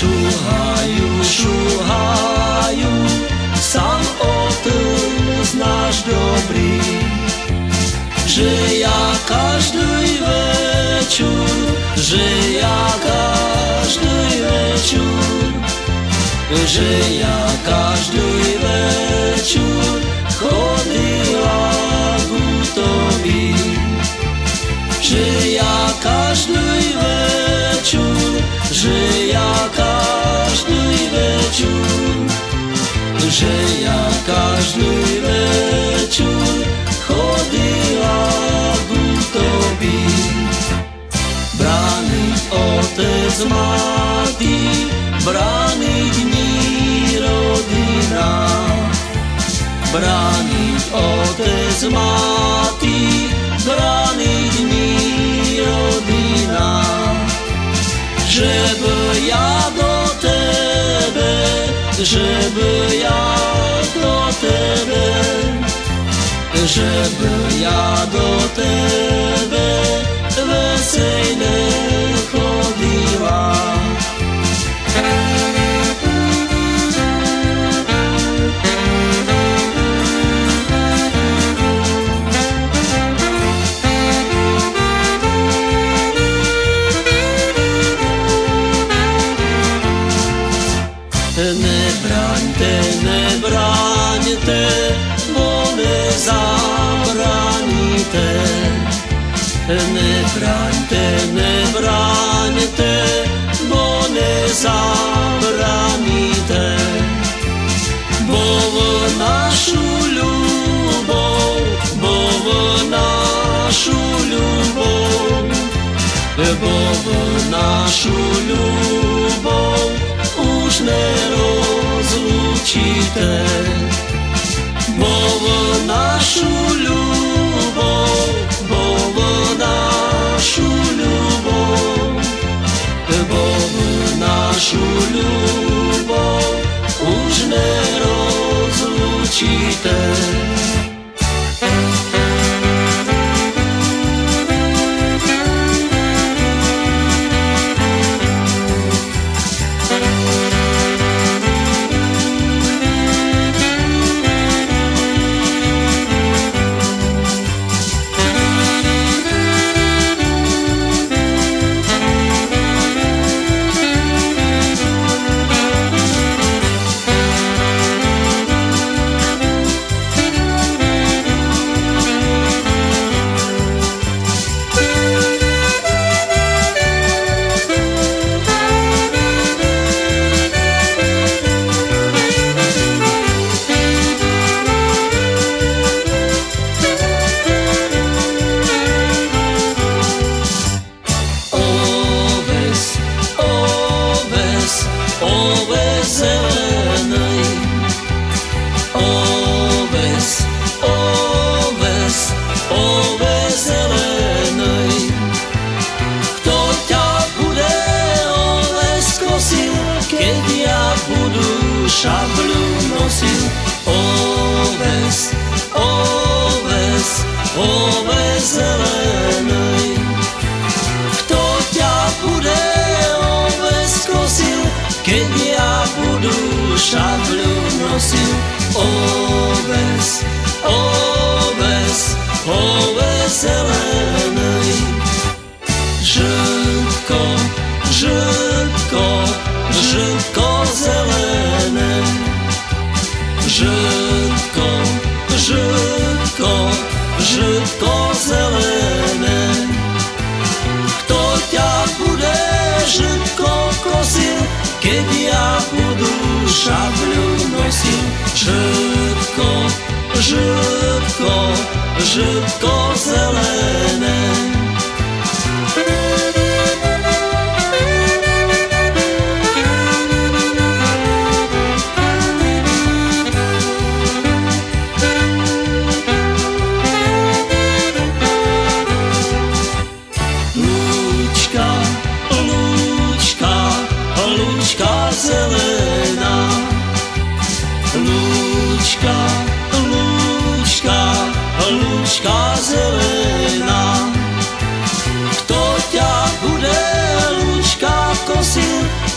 Šuhajú, šuhajú, sám otec náš dobrý. Že ja každý večer, že ja každý večer, že ja každý večer chodila k tobie. Že ja každý večer, že otec matý, brániť ní rodina. Brániť otec matý, brániť ní rodina. Že by ja do tebe, že by ja do tebe, že by ja do tebe vesejne не браньте, не браньте, бо не забраніте, бо нашу любов, бо нашу любов, бо нашу любов уж не розлучите, бо Batista. Oves, oves, oveselenej. Żydko, żydko, żydko zelene. Żydko, żydko, żydko zelene. Kto ťa bude żydko kosil, kiedy ja budę шаблю носів, житко, житко, житко зелене.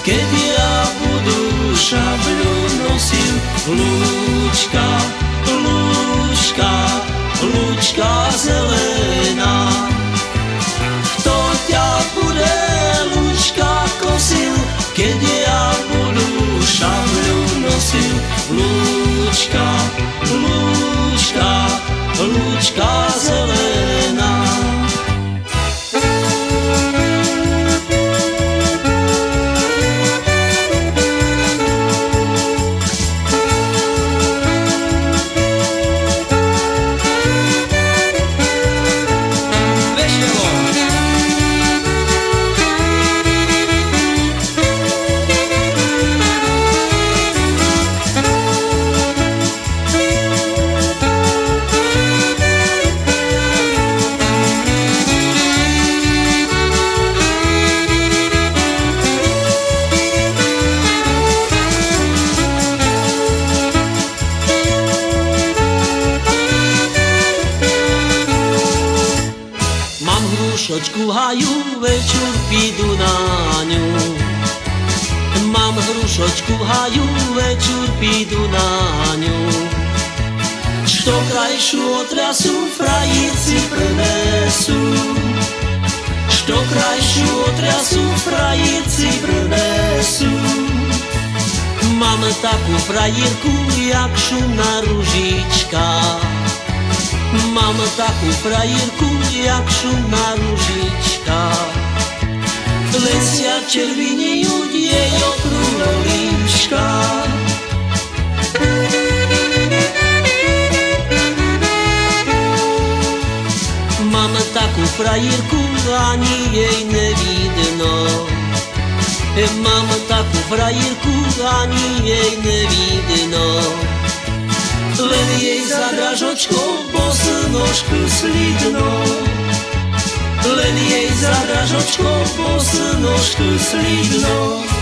Keď ja budu šabľu nosil, lúčka, lúčka, lúčka zelená. Kto ťa bude lúčka kosil, keď ja budu šabľu nosil, lúčka, lúčka, lúčka Hrušočku haju, večer pidu na ňu. Mám hrušočku haju, večer pidu na ňu. Što krajšiu otrasu frajíci prinesú. Što krajšiu otrasu frajíci prinesú. Mám takú frajírku, jak šumná ružička. Mám takú frajírku, jak šumná ružička. Lesia červinejú jej okrúhlo líčka. Mám takú frajírku, ani jej nevidno. Mám takú frajírku, ani jej nevidno. Len jej za dražočkou bosnožku slidno Len jej za dražočkou bosnožku slidno